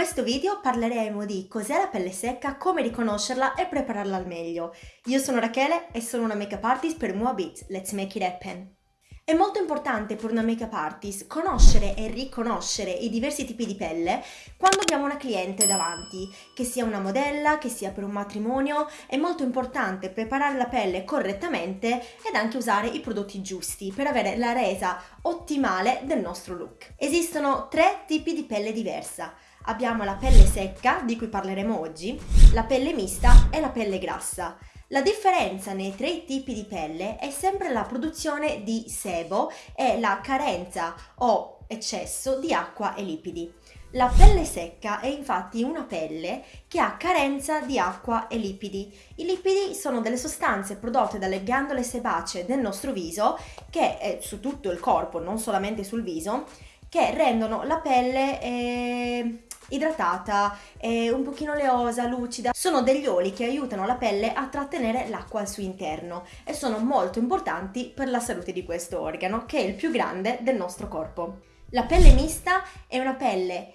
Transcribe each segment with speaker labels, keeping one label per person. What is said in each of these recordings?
Speaker 1: questo video parleremo di cos'è la pelle secca, come riconoscerla e prepararla al meglio. Io sono Rachele e sono una makeup artist per Moabit. Let's make it happen! È molto importante per una make-up artist conoscere e riconoscere i diversi tipi di pelle quando abbiamo una cliente davanti, che sia una modella, che sia per un matrimonio, è molto importante preparare la pelle correttamente ed anche usare i prodotti giusti per avere la resa ottimale del nostro look. Esistono tre tipi di pelle diversa. Abbiamo la pelle secca, di cui parleremo oggi, la pelle mista e la pelle grassa. La differenza nei tre tipi di pelle è sempre la produzione di sebo e la carenza o eccesso di acqua e lipidi. La pelle secca è infatti una pelle che ha carenza di acqua e lipidi. I lipidi sono delle sostanze prodotte dalle ghiandole sebacee del nostro viso, che è su tutto il corpo, non solamente sul viso, che rendono la pelle eh, idratata, eh, un pochino oleosa, lucida. Sono degli oli che aiutano la pelle a trattenere l'acqua al suo interno e sono molto importanti per la salute di questo organo, che è il più grande del nostro corpo. La pelle mista è una pelle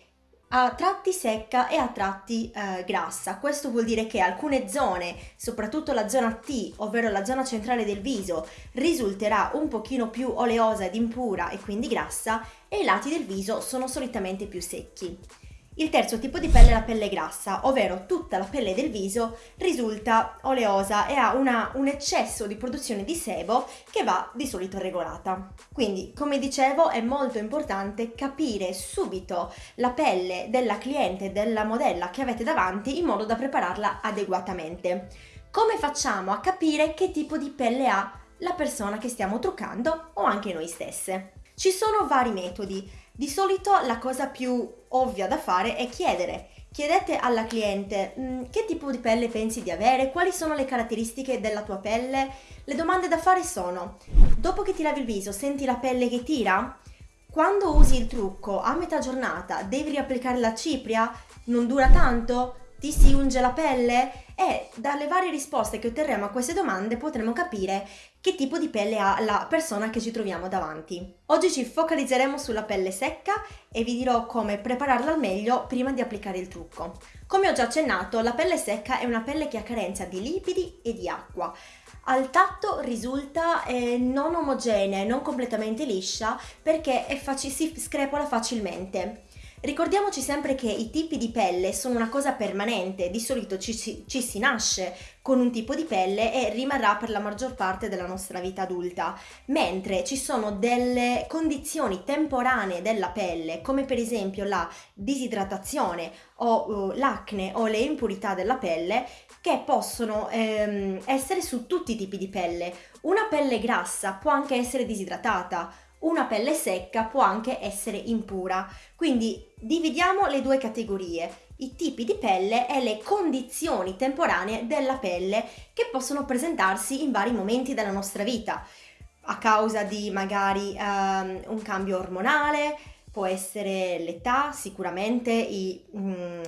Speaker 1: a tratti secca e a tratti eh, grassa. Questo vuol dire che alcune zone, soprattutto la zona T, ovvero la zona centrale del viso, risulterà un pochino più oleosa ed impura e quindi grassa e i lati del viso sono solitamente più secchi. Il terzo tipo di pelle è la pelle grassa, ovvero tutta la pelle del viso risulta oleosa e ha una, un eccesso di produzione di sebo che va di solito regolata. Quindi, come dicevo, è molto importante capire subito la pelle della cliente, della modella che avete davanti in modo da prepararla adeguatamente. Come facciamo a capire che tipo di pelle ha la persona che stiamo truccando o anche noi stesse? Ci sono vari metodi. Di solito la cosa più ovvia da fare è chiedere. Chiedete alla cliente mm, che tipo di pelle pensi di avere, quali sono le caratteristiche della tua pelle. Le domande da fare sono, dopo che ti lavi il viso senti la pelle che tira? Quando usi il trucco a metà giornata devi riapplicare la cipria? Non dura tanto? Ti si unge la pelle? E dalle varie risposte che otterremo a queste domande potremo capire che tipo di pelle ha la persona che ci troviamo davanti. Oggi ci focalizzeremo sulla pelle secca e vi dirò come prepararla al meglio prima di applicare il trucco. Come ho già accennato, la pelle secca è una pelle che ha carenza di lipidi e di acqua. Al tatto risulta eh, non omogenea e non completamente liscia perché si screpola facilmente. Ricordiamoci sempre che i tipi di pelle sono una cosa permanente, di solito ci, ci, ci, si nasce con un tipo di pelle e rimarrà per la maggior parte della nostra vita adulta, mentre ci sono delle condizioni temporanee della pelle, come per esempio la disidratazione o uh, l'acne o le impurità della pelle, che possono ehm, essere su tutti i tipi di pelle. Una pelle grassa può anche essere disidratata, una pelle secca può anche essere impura. Quindi dividiamo le due categorie, i tipi di pelle e le condizioni temporanee della pelle che possono presentarsi in vari momenti della nostra vita, a causa di magari um, un cambio ormonale, può essere l'età, sicuramente i, mm,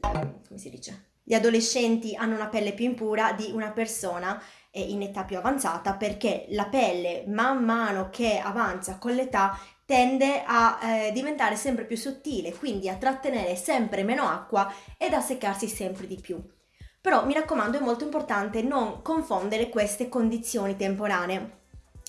Speaker 1: come si dice? Gli adolescenti hanno una pelle più impura di una persona in età più avanzata perché la pelle man mano che avanza con l'età tende a eh, diventare sempre più sottile, quindi a trattenere sempre meno acqua ed a seccarsi sempre di più. Però mi raccomando è molto importante non confondere queste condizioni temporanee.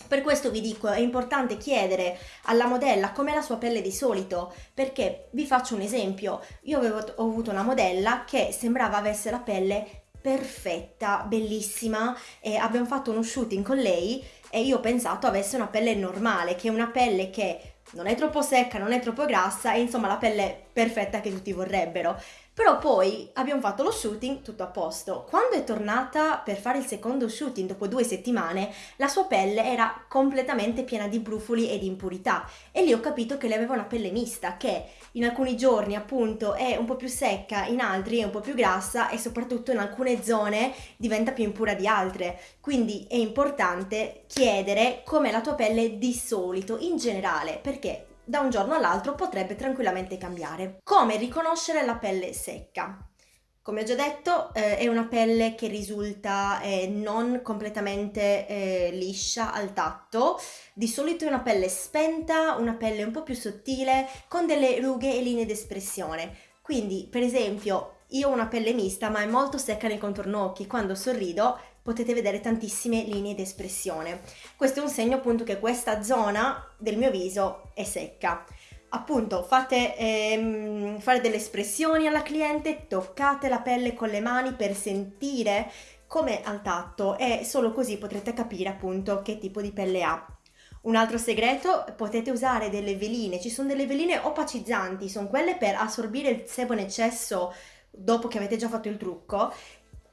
Speaker 1: Per questo vi dico è importante chiedere alla modella com'è la sua pelle di solito, perché vi faccio un esempio, io avevo, ho avuto una modella che sembrava avesse la pelle perfetta, bellissima e abbiamo fatto uno shooting con lei e io ho pensato avesse una pelle normale, che è una pelle che non è troppo secca, non è troppo grassa e insomma la pelle perfetta che tutti vorrebbero. Però poi abbiamo fatto lo shooting, tutto a posto. Quando è tornata per fare il secondo shooting dopo due settimane, la sua pelle era completamente piena di brufoli e di impurità e lì ho capito che lei aveva una pelle mista che in alcuni giorni appunto è un po' più secca, in altri è un po' più grassa e soprattutto in alcune zone diventa più impura di altre. Quindi è importante chiedere com'è la tua pelle di solito in generale perché da un giorno all'altro potrebbe tranquillamente cambiare. Come riconoscere la pelle secca? Come ho già detto eh, è una pelle che risulta eh, non completamente eh, liscia al tatto, di solito è una pelle spenta, una pelle un po' più sottile con delle rughe e linee d'espressione Quindi, per esempio, io ho una pelle mista ma è molto secca nei contorno occhi, quando sorrido potete vedere tantissime linee di espressione. Questo è un segno appunto che questa zona del mio viso è secca. Appunto, fate ehm, fare delle espressioni alla cliente, toccate la pelle con le mani per sentire come al tatto e solo così potrete capire appunto che tipo di pelle ha. Un altro segreto, potete usare delle veline, ci sono delle veline opacizzanti, sono quelle per assorbire il sebo in eccesso dopo che avete già fatto il trucco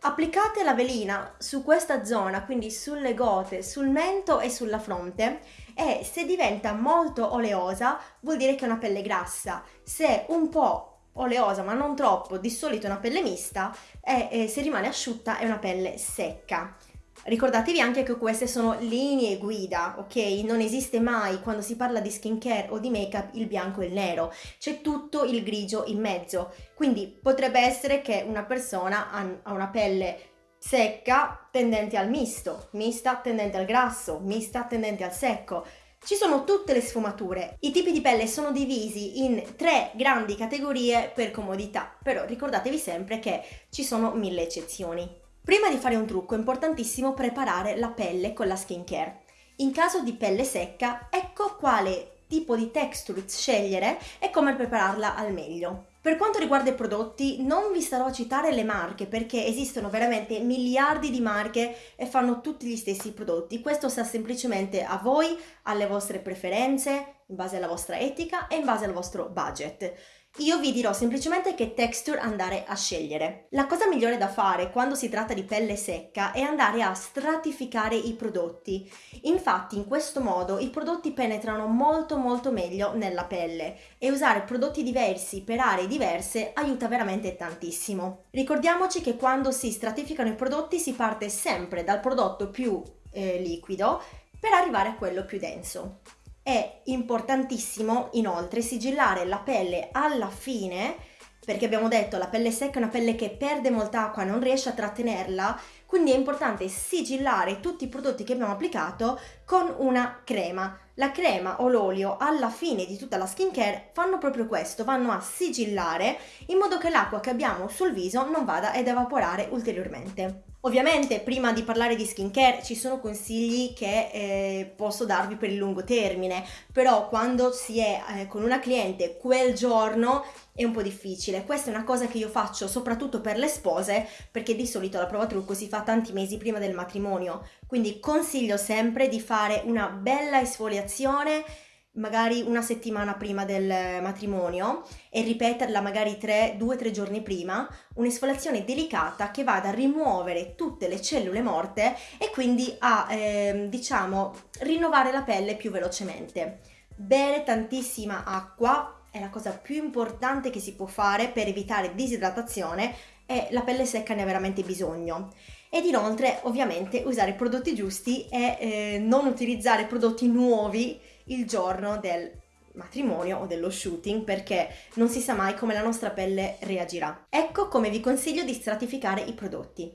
Speaker 1: Applicate la velina su questa zona, quindi sulle gote, sul mento e sulla fronte e se diventa molto oleosa vuol dire che è una pelle grassa. Se un po' oleosa ma non troppo, di solito è una pelle mista e, se rimane asciutta è una pelle secca. Ricordatevi anche che queste sono linee guida, ok? Non esiste mai quando si parla di skincare o di make-up il bianco e il nero, c'è tutto il grigio in mezzo. Quindi potrebbe essere che una persona ha una pelle secca tendente al misto, mista tendente al grasso, mista tendente al secco. Ci sono tutte le sfumature. I tipi di pelle sono divisi in tre grandi categorie per comodità, però ricordatevi sempre che ci sono mille eccezioni. Prima di fare un trucco è importantissimo preparare la pelle con la skincare. In caso di pelle secca, ecco quale tipo di texture scegliere e come prepararla al meglio. Per quanto riguarda i prodotti, non vi starò a citare le marche perché esistono veramente miliardi di marche e fanno tutti gli stessi prodotti. Questo sta semplicemente a voi, alle vostre preferenze, in base alla vostra etica e in base al vostro budget. Io vi dirò semplicemente che texture andare a scegliere. La cosa migliore da fare quando si tratta di pelle secca è andare a stratificare i prodotti. Infatti in questo modo i prodotti penetrano molto molto meglio nella pelle e usare prodotti diversi per aree diverse aiuta veramente tantissimo. Ricordiamoci che quando si stratificano i prodotti si parte sempre dal prodotto più eh, liquido per arrivare a quello più denso. È importantissimo inoltre sigillare la pelle alla fine perché abbiamo detto la pelle secca è una pelle che perde molta acqua, non riesce a trattenerla, quindi è importante sigillare tutti i prodotti che abbiamo applicato con una crema. La crema o l'olio alla fine di tutta la skincare fanno proprio questo, vanno a sigillare in modo che l'acqua che abbiamo sul viso non vada ad evaporare ulteriormente. Ovviamente prima di parlare di skincare ci sono consigli che eh, posso darvi per il lungo termine, però quando si è eh, con una cliente quel giorno è un po' difficile. Questa è una cosa che io faccio soprattutto per le spose, perché di solito la prova trucco si fa tanti mesi prima del matrimonio, quindi consiglio sempre di fare una bella esfoliazione magari una settimana prima del matrimonio e ripeterla magari 2-3 giorni prima, un'esfoliazione delicata che vada a rimuovere tutte le cellule morte e quindi a, eh, diciamo, rinnovare la pelle più velocemente. Bere tantissima acqua è la cosa più importante che si può fare per evitare disidratazione e la pelle secca ne ha veramente bisogno ed inoltre ovviamente usare i prodotti giusti e eh, non utilizzare prodotti nuovi il giorno del matrimonio o dello shooting perché non si sa mai come la nostra pelle reagirà. Ecco come vi consiglio di stratificare i prodotti.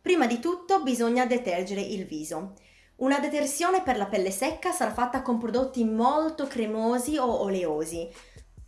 Speaker 1: Prima di tutto bisogna detergere il viso. Una detersione per la pelle secca sarà fatta con prodotti molto cremosi o oleosi.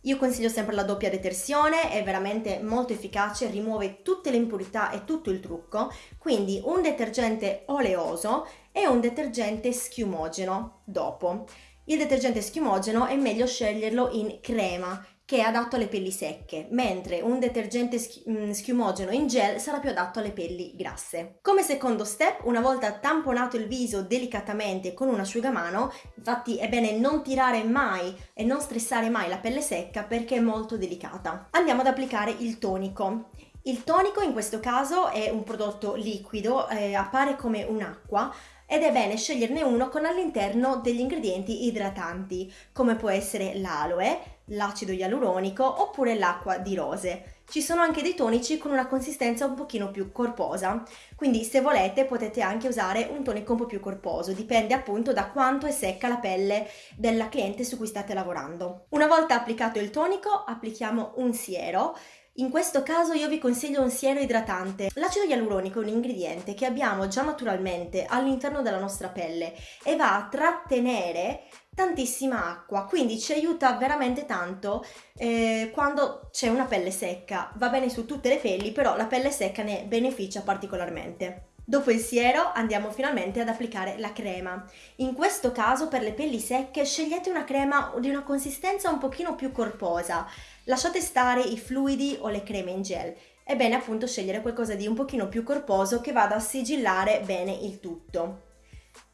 Speaker 1: Io consiglio sempre la doppia detersione, è veramente molto efficace, rimuove tutte le impurità e tutto il trucco, quindi un detergente oleoso e un detergente schiumogeno dopo. Il detergente schiumogeno è meglio sceglierlo in crema, che è adatto alle pelli secche, mentre un detergente mm, schiumogeno in gel sarà più adatto alle pelli grasse. Come secondo step, una volta tamponato il viso delicatamente con un asciugamano, infatti è bene non tirare mai e non stressare mai la pelle secca perché è molto delicata. Andiamo ad applicare il tonico. Il tonico in questo caso è un prodotto liquido, eh, appare come un'acqua, ed è bene sceglierne uno con all'interno degli ingredienti idratanti, come può essere l'aloe, l'acido ialuronico oppure l'acqua di rose. Ci sono anche dei tonici con una consistenza un pochino più corposa, quindi se volete potete anche usare un tonico un po' più corposo, dipende appunto da quanto è secca la pelle della cliente su cui state lavorando. Una volta applicato il tonico applichiamo un siero in questo caso io vi consiglio un siero idratante. L'acido ialuronico è un ingrediente che abbiamo già naturalmente all'interno della nostra pelle e va a trattenere tantissima acqua, quindi ci aiuta veramente tanto eh, quando c'è una pelle secca. Va bene su tutte le pelli, però la pelle secca ne beneficia particolarmente. Dopo il siero andiamo finalmente ad applicare la crema. In questo caso per le pelli secche scegliete una crema di una consistenza un pochino più corposa. Lasciate stare i fluidi o le creme in gel. È bene appunto scegliere qualcosa di un pochino più corposo che vada a sigillare bene il tutto.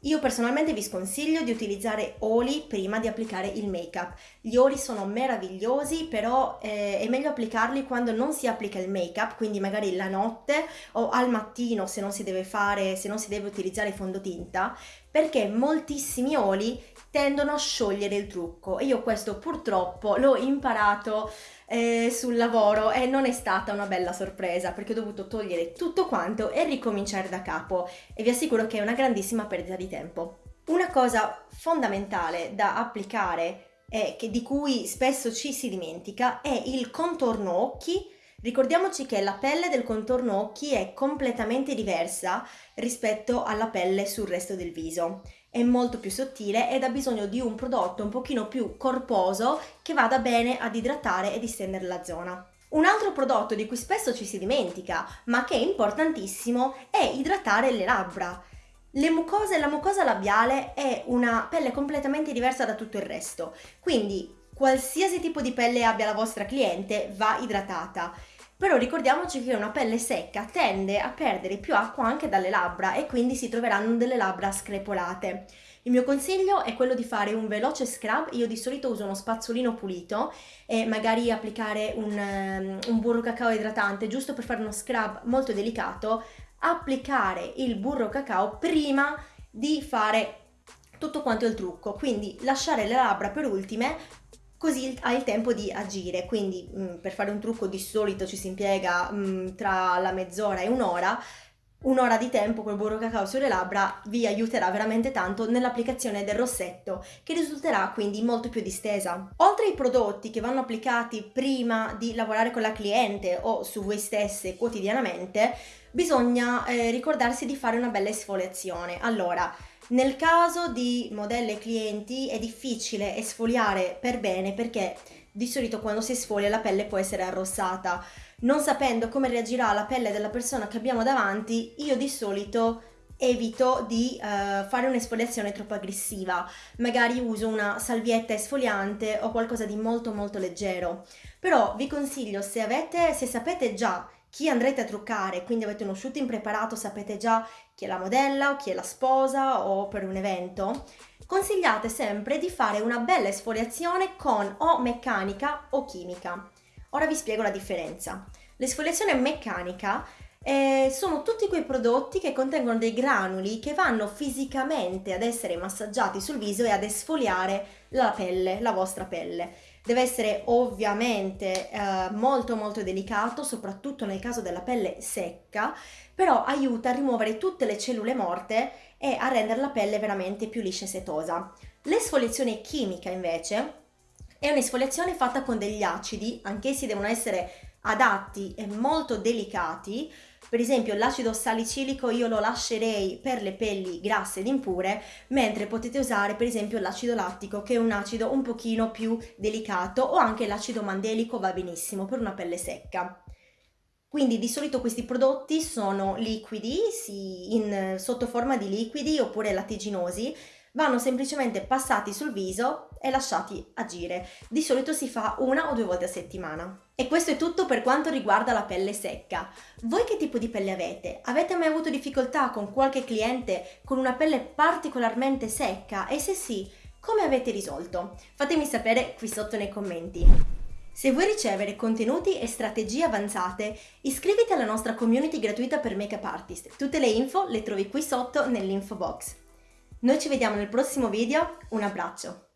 Speaker 1: Io personalmente vi sconsiglio di utilizzare oli prima di applicare il make-up. Gli oli sono meravigliosi, però eh, è meglio applicarli quando non si applica il make-up, quindi magari la notte o al mattino se non si deve fare, se non si deve utilizzare fondotinta, perché moltissimi oli tendono a sciogliere il trucco e io questo purtroppo l'ho imparato eh, sul lavoro e non è stata una bella sorpresa perché ho dovuto togliere tutto quanto e ricominciare da capo e vi assicuro che è una grandissima perdita di tempo. Una cosa fondamentale da applicare e di cui spesso ci si dimentica è il contorno occhi Ricordiamoci che la pelle del contorno occhi è completamente diversa rispetto alla pelle sul resto del viso. È molto più sottile ed ha bisogno di un prodotto un pochino più corposo che vada bene ad idratare e distendere la zona. Un altro prodotto di cui spesso ci si dimentica, ma che è importantissimo, è idratare le labbra. Le mucose, la mucosa labiale è una pelle completamente diversa da tutto il resto, quindi qualsiasi tipo di pelle abbia la vostra cliente va idratata. Però ricordiamoci che una pelle secca tende a perdere più acqua anche dalle labbra e quindi si troveranno delle labbra screpolate. Il mio consiglio è quello di fare un veloce scrub, io di solito uso uno spazzolino pulito e magari applicare un, um, un burro cacao idratante giusto per fare uno scrub molto delicato, applicare il burro cacao prima di fare tutto quanto il trucco, quindi lasciare le labbra per ultime così hai il tempo di agire, quindi mh, mm, per fare un trucco di solito ci si impiega mh, mm, tra la mezz'ora e un'ora, un'ora di tempo col burro cacao sulle labbra vi aiuterà veramente tanto nell'applicazione del rossetto che risulterà quindi molto più distesa. Oltre ai prodotti che vanno applicati prima di lavorare con la cliente o su voi stesse quotidianamente, bisogna eh, ricordarsi di fare una bella esfoliazione. Allora, nel caso di modelle clienti è difficile esfoliare per bene perché di solito quando si esfolia la pelle può essere arrossata. Non sapendo come reagirà la pelle della persona che abbiamo davanti, io di solito evito di uh, fare un'esfoliazione troppo aggressiva. Magari uso una salvietta esfoliante o qualcosa di molto molto leggero. Però vi consiglio se avete, se sapete già chi andrete a truccare, quindi avete uno shooting preparato, sapete già chi è la modella o chi è la sposa o per un evento, consigliate sempre di fare una bella esfoliazione con o meccanica o chimica. Ora vi spiego la differenza. L'esfoliazione meccanica eh, sono tutti quei prodotti che contengono dei granuli che vanno fisicamente ad essere massaggiati sul viso e ad esfoliare la pelle, la vostra pelle. Deve essere ovviamente eh, molto molto delicato, soprattutto nel caso della pelle secca, però aiuta a rimuovere tutte le cellule morte e a rendere la pelle veramente più liscia e setosa. L'esfoliazione chimica invece è un'esfoliazione fatta con degli acidi, anch'essi devono essere adatti e molto delicati, per esempio l'acido salicilico io lo lascerei per le pelli grasse ed impure, mentre potete usare per esempio l'acido lattico che è un acido un pochino più delicato o anche l'acido mandelico va benissimo per una pelle secca. Quindi di solito questi prodotti sono liquidi, sì, in, sotto forma di liquidi oppure lattiginosi, vanno semplicemente passati sul viso e lasciati agire. Di solito si fa una o due volte a settimana. E questo è tutto per quanto riguarda la pelle secca. Voi che tipo di pelle avete? Avete mai avuto difficoltà con qualche cliente con una pelle particolarmente secca? E se sì, come avete risolto? Fatemi sapere qui sotto nei commenti. Se vuoi ricevere contenuti e strategie avanzate, iscriviti alla nostra community gratuita per make-up artist. Tutte le info le trovi qui sotto nell'info box. Noi ci vediamo nel prossimo video, un abbraccio!